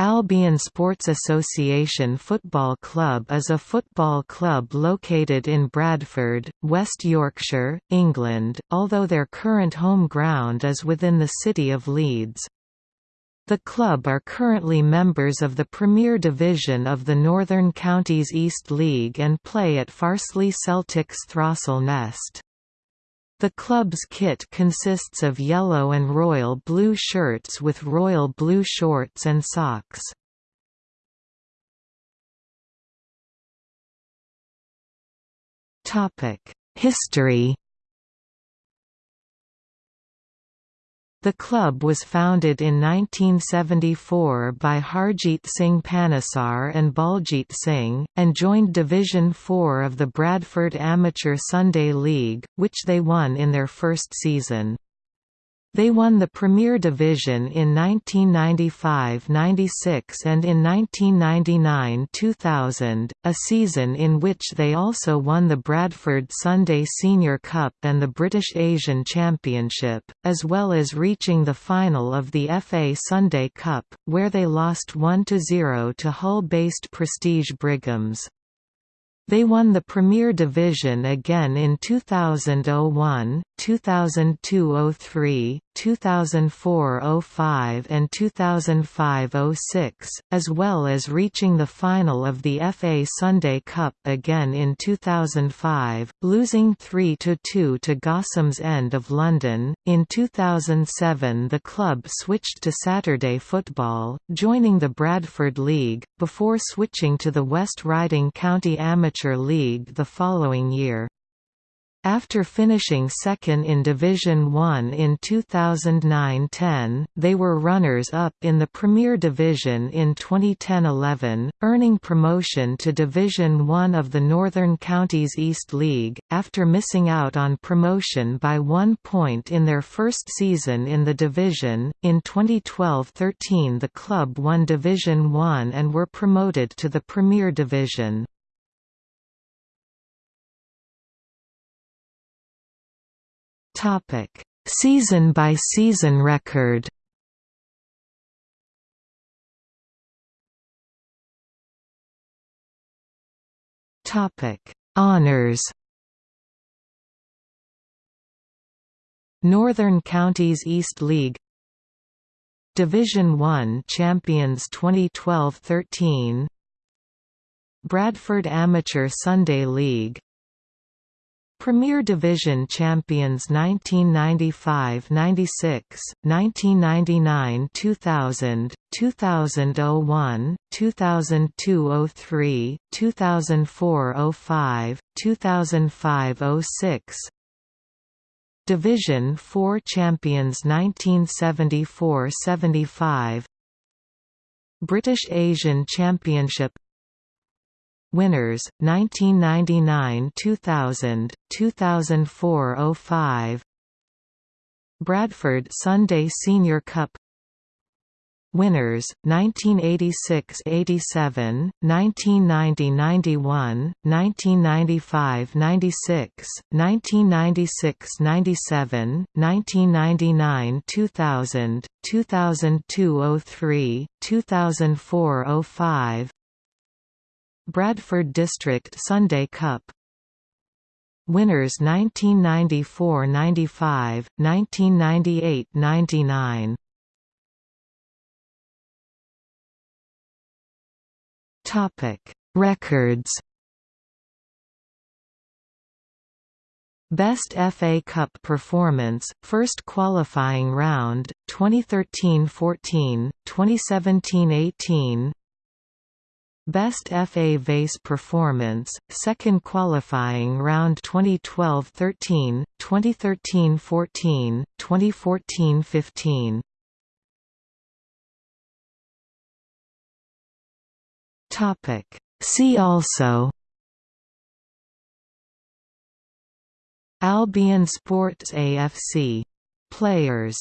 Albion Sports Association Football Club is a football club located in Bradford, West Yorkshire, England, although their current home ground is within the city of Leeds. The club are currently members of the Premier Division of the Northern Counties East League and play at Farsley Celtic's Throstle Nest. The club's kit consists of yellow and royal blue shirts with royal blue shorts and socks. History The club was founded in 1974 by Harjit Singh Panesar and Baljit Singh, and joined Division 4 of the Bradford Amateur Sunday League, which they won in their first season. They won the Premier Division in 1995–96 and in 1999–2000, a season in which they also won the Bradford Sunday Senior Cup and the British Asian Championship, as well as reaching the final of the FA Sunday Cup, where they lost 1–0 to Hull-based Prestige Brighams. They won the Premier Division again in 2001, 2002–03, 2004–05 and 2005–06, as well as reaching the final of the FA Sunday Cup again in 2005, losing 3–2 to Gossoms End of London. In 2007 the club switched to Saturday football, joining the Bradford League, before switching to the West Riding County Amateur League the following year. After finishing second in Division 1 in 2009–10, they were runners-up in the Premier Division in 2010–11, earning promotion to Division 1 of the Northern Counties East League, after missing out on promotion by one point in their first season in the division. In 2012–13 the club won Division 1 and were promoted to the Premier Division. Topic: Season by season record. Topic: Honors. Northern Counties East League. Division 1 Champions 2012-13 Bradford Amateur Sunday League Premier Division champions 1995–96, 1999–2000, 2001, 2002–03, 2004–05, 2005–06. Division 4 champions 1974–75. British Asian Championship Winners 1999-2000, 2004-05. Bradford Sunday Senior Cup Winners 1986-87, 1990-91, 1995-96, 1996-97, 1999-2000, 2002-03, 2004-05 Bradford District Sunday Cup. Winners 1994–95, 1998–99 Topic Records. Best FA Cup performance, first qualifying round, 2013–14, 2017–18 Best FA Vase performance, second qualifying round 2012–13, 2013–14, 2014–15. Topic. See also Albion Sports AFC. Players